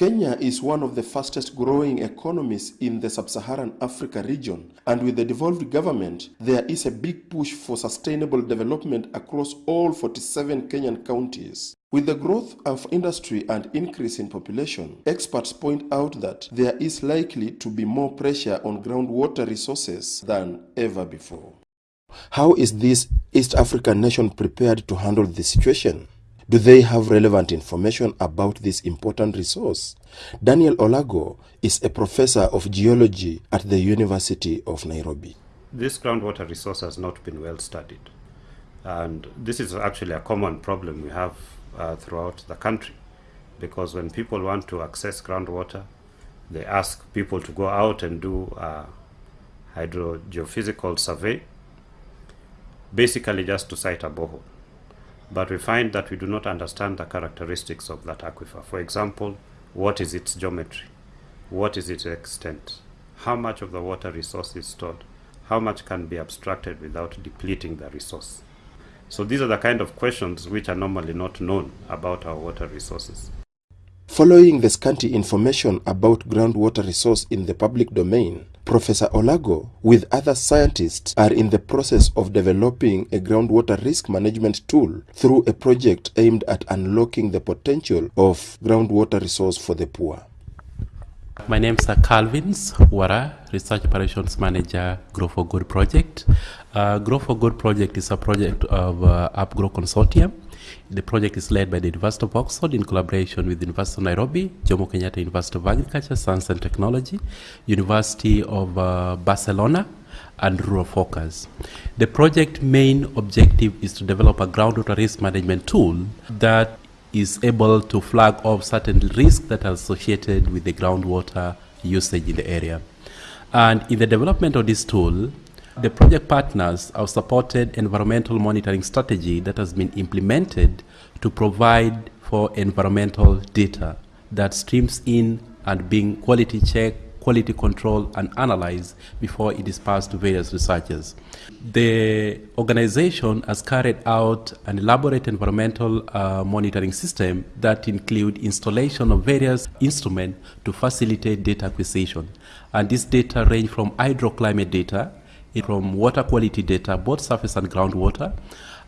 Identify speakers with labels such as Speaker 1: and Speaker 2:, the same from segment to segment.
Speaker 1: Kenya is one of the fastest growing economies in the sub-Saharan Africa region and with the devolved government there is a big push for sustainable development across all 47 Kenyan counties. With the growth of industry and increase in population, experts point out that there is likely to be more pressure on groundwater resources than ever before. How is this East African nation prepared to handle the situation? Do they have relevant information about this important resource? Daniel Olago is a professor of geology at the University of Nairobi.
Speaker 2: This groundwater resource has not been well studied. And this is actually a common problem we have uh, throughout the country because when people want to access groundwater, they ask people to go out and do a hydrogeophysical survey, basically just to site a borehole but we find that we do not understand the characteristics of that aquifer. For example, what is its geometry? What is its extent? How much of the water resource is stored? How much can be abstracted without depleting the resource? So these are the kind of questions which are normally not known about our water resources.
Speaker 1: Following the scanty information about groundwater resource in the public domain, Professor Olago, with other scientists, are in the process of developing a groundwater risk management tool through a project aimed at unlocking the potential of groundwater resource for the poor.
Speaker 3: My name is Calvin Wara, Research Operations Manager, Grow for Good project. Uh, Grow for Good project is a project of uh, UpGrow Consortium. The project is led by the University of Oxford in collaboration with the University of Nairobi, Jomo Kenyatta University of Agriculture, Science and Technology, University of uh, Barcelona, and Rural Focus. The project main objective is to develop a groundwater risk management tool that is able to flag off certain risks that are associated with the groundwater usage in the area. And in the development of this tool, the project partners have supported environmental monitoring strategy that has been implemented to provide for environmental data that streams in and being quality checked, quality control and analyzed before it is passed to various researchers. The organization has carried out an elaborate environmental uh, monitoring system that include installation of various instruments to facilitate data acquisition. And this data range from hydroclimate data from water quality data, both surface and groundwater,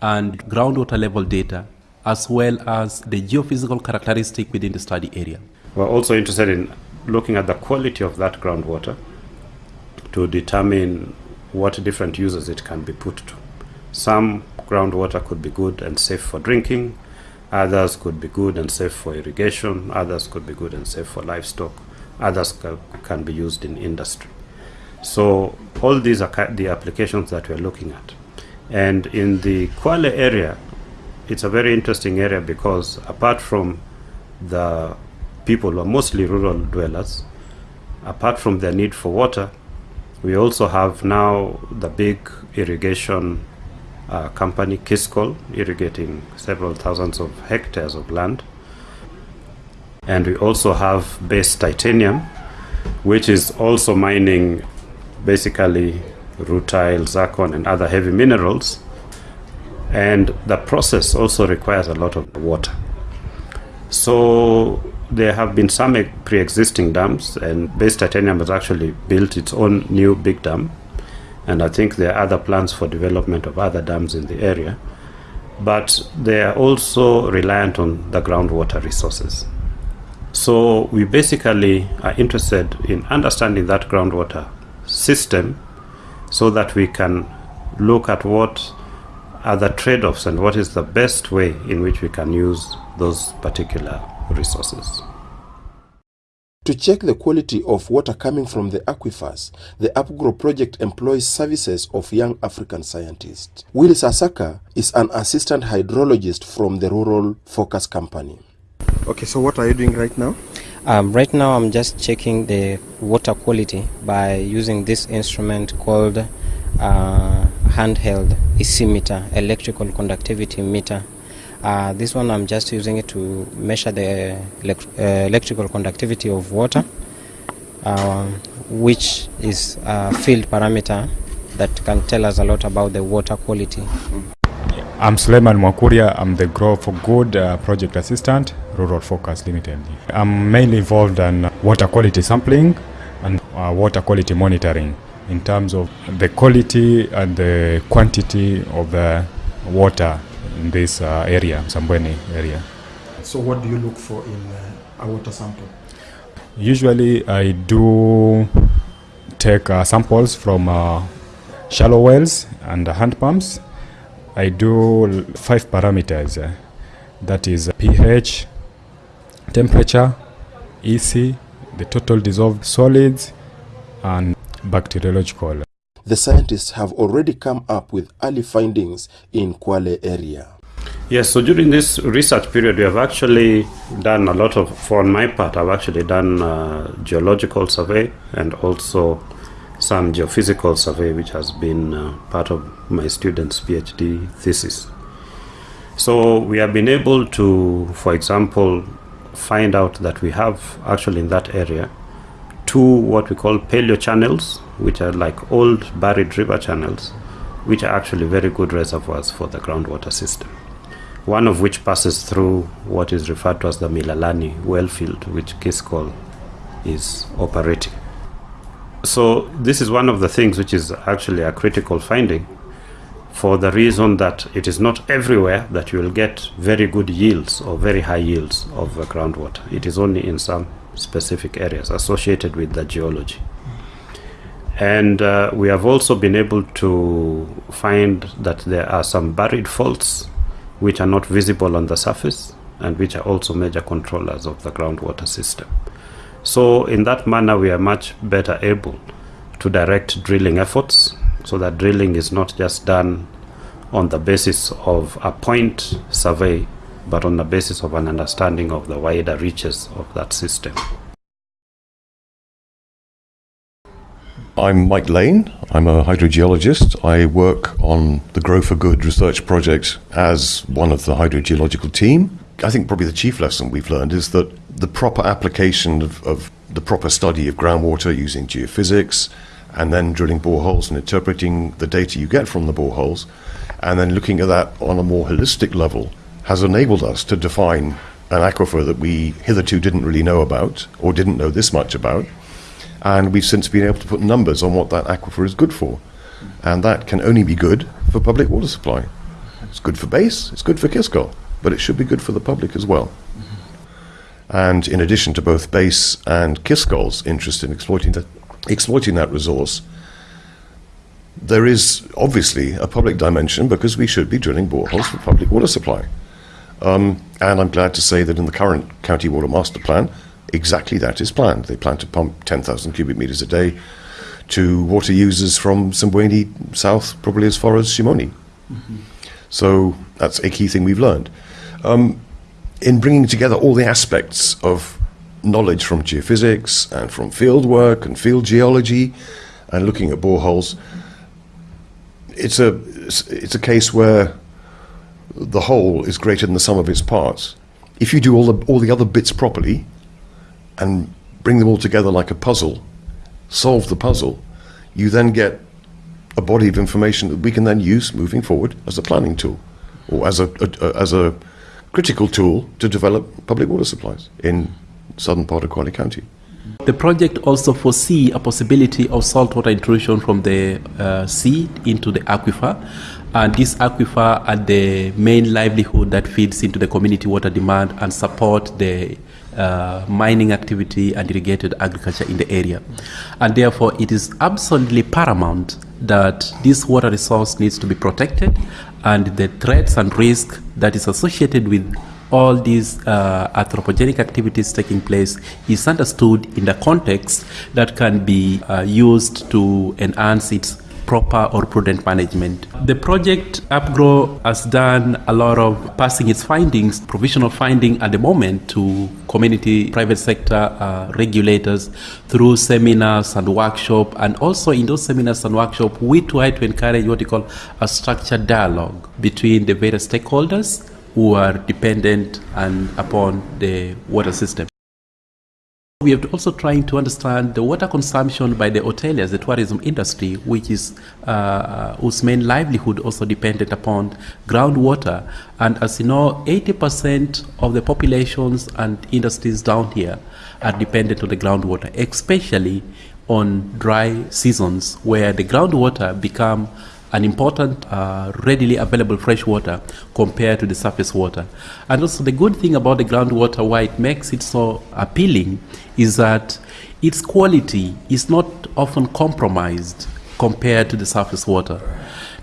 Speaker 3: and groundwater level data, as well as the geophysical characteristic within the study area.
Speaker 2: We're also interested in looking at the quality of that groundwater to determine what different uses it can be put to. Some groundwater could be good and safe for drinking, others could be good and safe for irrigation, others could be good and safe for livestock, others can be used in industry. So all these are the applications that we're looking at. And in the Kwale area, it's a very interesting area because apart from the people who are mostly rural dwellers, apart from their need for water, we also have now the big irrigation uh, company, Kiscol, irrigating several thousands of hectares of land. And we also have Base Titanium, which is also mining basically rutile, zircon, and other heavy minerals. And the process also requires a lot of water. So there have been some pre-existing dams, and Base Titanium has actually built its own new big dam. And I think there are other plans for development of other dams in the area. But they are also reliant on the groundwater resources. So we basically are interested in understanding that groundwater system so that we can look at what are the trade-offs and what is the best way in which we can use those particular resources.
Speaker 1: To check the quality of water coming from the aquifers, the UpGrow project employs services of young African scientists. Will Sasaka is an assistant hydrologist from the Rural Focus Company.
Speaker 4: Okay, so what are you doing right now?
Speaker 5: Um, right now, I'm just checking the water quality by using this instrument called uh, handheld EC meter, electrical conductivity meter. Uh, this one, I'm just using it to measure the elect uh, electrical conductivity of water, uh, which is a field parameter that can tell us a lot about the water quality.
Speaker 6: I'm Suleiman Mwakuria. I'm the Grow for Good uh, project assistant, Rural Focus Limited. I'm mainly involved in water quality sampling and uh, water quality monitoring in terms of the quality and the quantity of the water in this uh, area, Sambweni area.
Speaker 4: So what do you look for in uh, a water sample?
Speaker 6: Usually, I do take uh, samples from uh, shallow wells and hand pumps. I do five parameters uh, that is pH, temperature, EC, the total dissolved solids, and bacteriological.
Speaker 1: The scientists have already come up with early findings in Kwale area.
Speaker 2: Yes, so during this research period, we have actually done a lot of, for my part, I've actually done uh, geological survey and also some geophysical survey, which has been uh, part of my students' PhD thesis. So we have been able to, for example, find out that we have actually in that area two what we call paleo channels, which are like old buried river channels, which are actually very good reservoirs for the groundwater system. One of which passes through what is referred to as the Milalani well field, which Kiscol is operating. So this is one of the things which is actually a critical finding for the reason that it is not everywhere that you will get very good yields or very high yields of uh, groundwater. It is only in some specific areas associated with the geology. And uh, we have also been able to find that there are some buried faults which are not visible on the surface and which are also major controllers of the groundwater system. So, in that manner, we are much better able to direct drilling efforts so that drilling is not just done on the basis of a point survey, but on the basis of an understanding of the wider reaches of that system.
Speaker 7: I'm Mike Lane. I'm a hydrogeologist. I work on the Grow for Good research project as one of the hydrogeological team. I think probably the chief lesson we've learned is that the proper application of, of the proper study of groundwater using geophysics and then drilling boreholes and interpreting the data you get from the boreholes and then looking at that on a more holistic level has enabled us to define an aquifer that we hitherto didn't really know about or didn't know this much about and we've since been able to put numbers on what that aquifer is good for. And that can only be good for public water supply. It's good for base, it's good for Kiscol, but it should be good for the public as well. Mm-hmm. And in addition to both base and Kiscol's interest in exploiting that, exploiting that resource, there is obviously a public dimension because we should be drilling boreholes for public water supply. Um, and I'm glad to say that in the current County Water Master Plan, exactly that is planned. They plan to pump 10,000 cubic meters a day to water users from Sambweni south, probably as far as Shimoni. Mm-hmm. So that's a key thing we've learned. Um, in bringing together all the aspects of knowledge from geophysics and from field work and field geology and looking at boreholes, it's a, it's a case where the whole is greater than the sum of its parts. If you do all the, all the other bits properly, and bring them all together like a puzzle, solve the puzzle, you then get a body of information that we can then use moving forward as a planning tool or as a, a, a as a critical tool to develop public water supplies in southern part of Kwale County.
Speaker 3: The project also foresee a possibility of saltwater intrusion from the uh, sea into the aquifer. And this aquifer are the main livelihood that feeds into the community water demand and support the uh, mining activity and irrigated agriculture in the area. And therefore, it is absolutely paramount that this water resource needs to be protected and the threats and risk that is associated with all these uh, anthropogenic activities taking place is understood in the context that can be uh, used to enhance its proper or prudent management. The project UpGrow has done a lot of passing its findings, provisional finding at the moment to community, private sector uh, regulators through seminars and workshop. And also in those seminars and workshop, we try to encourage what we call a structured dialogue between the various stakeholders who are dependent and upon the water system. We are also trying to understand the water consumption by the hoteliers, the tourism industry, which is uh, whose main livelihood also dependent upon groundwater. And as you know, 80% of the populations and industries down here are dependent on the groundwater, especially on dry seasons where the groundwater become an important uh, readily available fresh water compared to the surface water. And also the good thing about the groundwater, why it makes it so appealing, is that its quality is not often compromised compared to the surface water.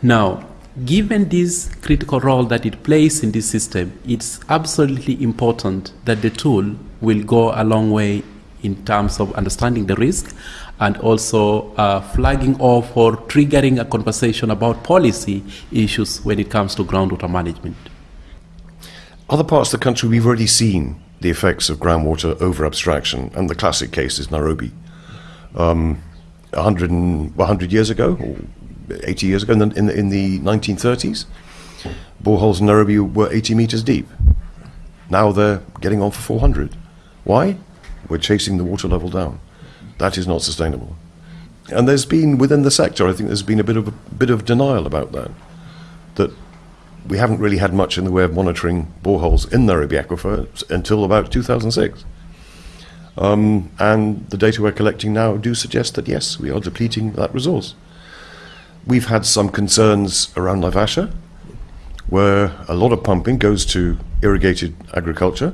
Speaker 3: Now, given this critical role that it plays in this system, it's absolutely important that the tool will go a long way in terms of understanding the risk and also uh, flagging off or triggering a conversation about policy issues when it comes to groundwater management.
Speaker 7: Other parts of the country, we've already seen the effects of groundwater over abstraction, and the classic case is Nairobi. Um, 100, and, 100 years ago, or 80 years ago, in the, in the, in the 1930s, boreholes in Nairobi were 80 meters deep. Now they're getting on for 400. Why? We're chasing the water level down. That is not sustainable. And there's been within the sector, I think there's been a bit of a bit of denial about that. That we haven't really had much in the way of monitoring boreholes in Nairobi Aquifer until about 2006. Um, and the data we're collecting now do suggest that yes, we are depleting that resource. We've had some concerns around Naivasha, where a lot of pumping goes to irrigated agriculture.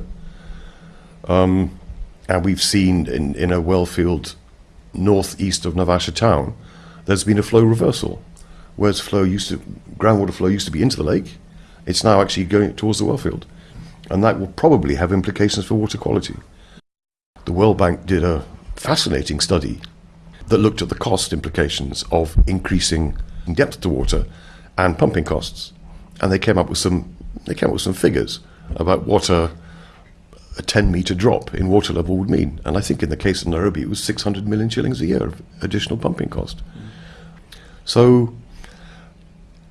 Speaker 7: Um, and we've seen in, in a well field northeast of Naivasha town, there's been a flow reversal. Whereas flow used to, groundwater flow used to be into the lake, it's now actually going towards the well field. And that will probably have implications for water quality. The World Bank did a fascinating study that looked at the cost implications of increasing depth to water and pumping costs. And they came up with some they came up with some figures about what a a 10 metre drop in water level would mean. And I think in the case of Nairobi, it was 600 million shillings a year of additional pumping cost. So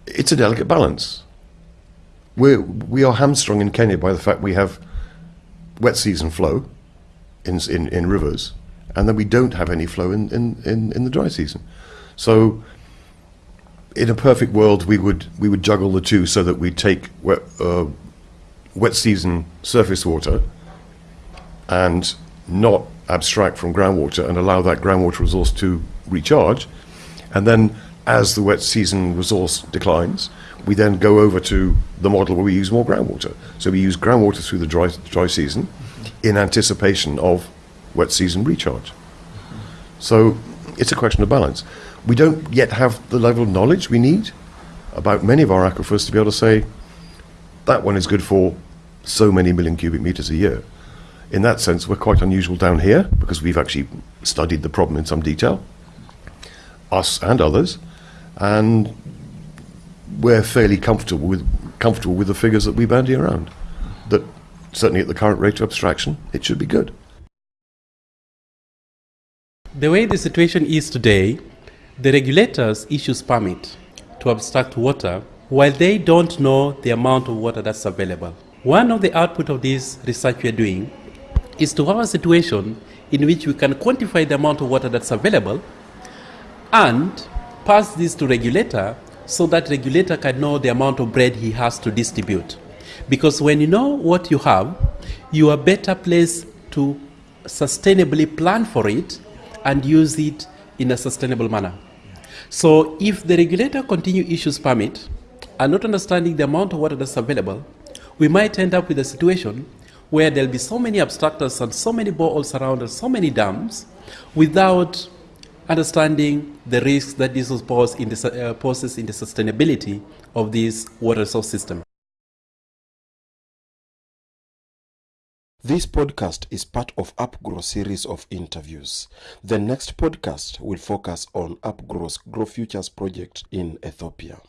Speaker 7: it's a delicate balance. We're, we are hamstrung in Kenya by the fact we have wet season flow in, in, in rivers, and then we don't have any flow in, in, in, in the dry season. So in a perfect world, we would, we would juggle the two so that we take wet, uh, wet season surface water and not abstract from groundwater and allow that groundwater resource to recharge. And then, as the wet season resource declines, we then go over to the model where we use more groundwater. So we use groundwater through the dry, dry season in anticipation of wet season recharge. So it's a question of balance. We don't yet have the level of knowledge we need about many of our aquifers to be able to say that one is good for so many million cubic meters a year in that sense, we're quite unusual down here because we've actually studied the problem in some detail, us and others, and we're fairly comfortable with comfortable with the figures that we bandy around. That certainly at the current rate of abstraction, it should be good.
Speaker 3: The way the situation is today, the regulators issues permit to abstract water while they don't know the amount of water that's available. One of the output of this research we are doing is to have a situation in which we can quantify the amount of water that's available and pass this to regulator so that regulator can know the amount of bread he has to distribute. Because when you know what you have you are better placed to sustainably plan for it and use it in a sustainable manner. So if the regulator continue issues permit and not understanding the amount of water that's available we might end up with a situation where there'll be so many abstractors and so many boreholes around and so many dams without understanding the risks that this pose in the, uh, poses in the sustainability of this water resource system.
Speaker 1: This podcast is part of UpGrow series of interviews. The next podcast will focus on UpGrow's Grow Futures project in Ethiopia.